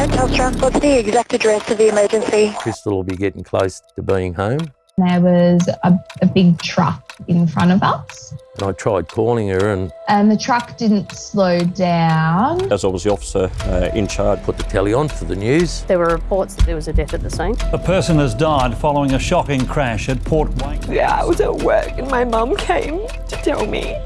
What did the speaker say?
Chantel Transport, the exact address of the emergency. Crystal will be getting close to being home. There was a, a big truck in front of us, And I tried calling her and and the truck didn't slow down. As I was the officer uh, in charge, put the telly on for the news. There were reports that there was a death at the scene. A person has died following a shocking crash at Port Wake. Yeah, I was at work and my mum came to tell me